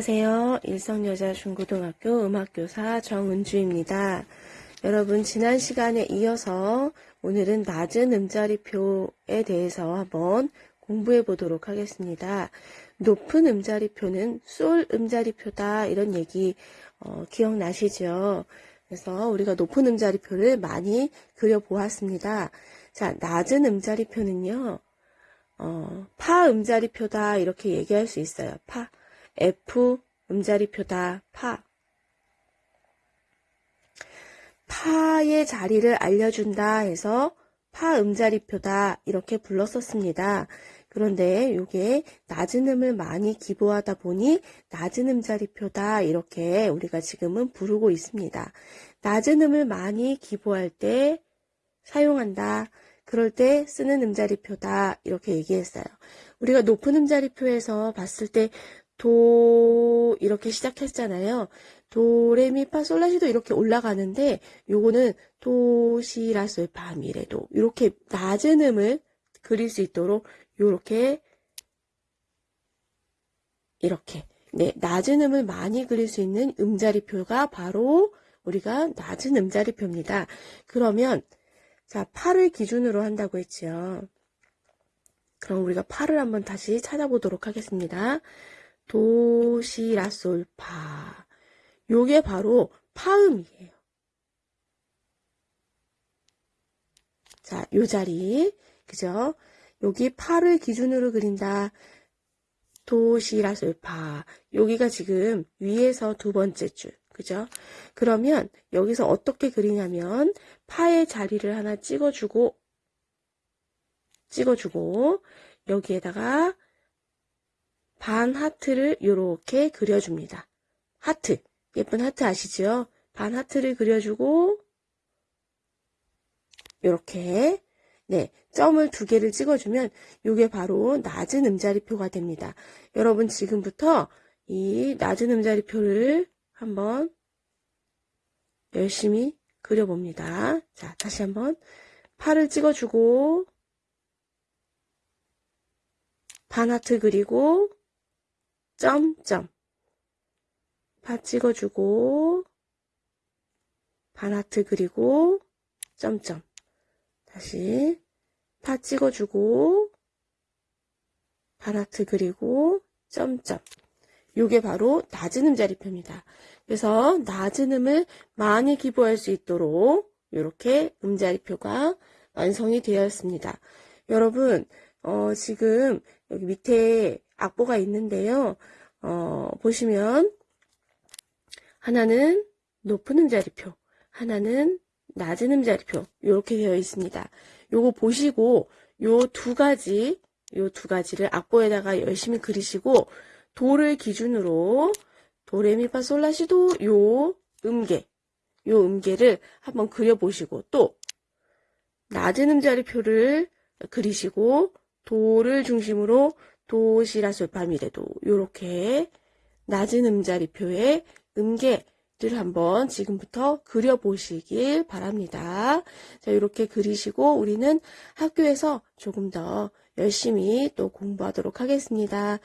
안녕하세요. 일성여자중고등학교 음악교사 정은주입니다. 여러분 지난 시간에 이어서 오늘은 낮은 음자리표에 대해서 한번 공부해 보도록 하겠습니다. 높은 음자리표는 솔 음자리표다 이런 얘기 어, 기억나시죠? 그래서 우리가 높은 음자리표를 많이 그려보았습니다. 자, 낮은 음자리표는요. 어, 파 음자리표다 이렇게 얘기할 수 있어요. 파. F 음자리표다. 파. 파의 자리를 알려준다 해서 파 음자리표다 이렇게 불렀었습니다. 그런데 이게 낮은 음을 많이 기보하다 보니 낮은 음자리표다 이렇게 우리가 지금은 부르고 있습니다. 낮은 음을 많이 기보할 때 사용한다. 그럴 때 쓰는 음자리표다 이렇게 얘기했어요. 우리가 높은 음자리표에서 봤을 때 도 이렇게 시작했잖아요. 도레미파솔라시도 이렇게 올라가는데 요거는 도시라솔파미레도 이렇게 낮은 음을 그릴 수 있도록 요렇게 이렇게 네 낮은 음을 많이 그릴 수 있는 음자리표가 바로 우리가 낮은 음자리표입니다. 그러면 자 파를 기준으로 한다고 했지요. 그럼 우리가 파를 한번 다시 찾아보도록 하겠습니다. 도시라솔파. 요게 바로 파음이에요. 자, 요 자리. 그죠? 여기 파를 기준으로 그린다. 도시라솔파. 여기가 지금 위에서 두 번째 줄. 그죠? 그러면 여기서 어떻게 그리냐면 파의 자리를 하나 찍어주고 찍어주고 여기에다가 반 하트를 이렇게 그려줍니다. 하트, 예쁜 하트 아시죠? 반 하트를 그려주고 이렇게 네 점을 두 개를 찍어주면 이게 바로 낮은 음자리표가 됩니다. 여러분 지금부터 이 낮은 음자리표를 한번 열심히 그려봅니다. 자 다시 한번 팔을 찍어주고 반 하트 그리고 점점 파 찍어주고 반하트 그리고 점점 다시 파 찍어주고 반하트 그리고 점점 요게 바로 낮은 음자리표입니다. 그래서 낮은 음을 많이 기부할 수 있도록 이렇게 음자리표가 완성이 되었습니다. 여러분 어, 지금 여기 밑에 악보가 있는데요. 어, 보시면 하나는 높은 음자리표, 하나는 낮은 음자리표 이렇게 되어 있습니다. 요거 보시고 요 두 가지 요 두 가지를 악보에다가 열심히 그리시고 도를 기준으로 도레미파솔라시도 요 음계 요 음계를 한번 그려보시고 또 낮은 음자리표를 그리시고 도를 중심으로 도시라솔파미레도 이렇게 낮은 음자리표의 음계를 한번 지금부터 그려보시길 바랍니다. 자, 이렇게 그리시고 우리는 학교에서 조금 더 열심히 또 공부하도록 하겠습니다.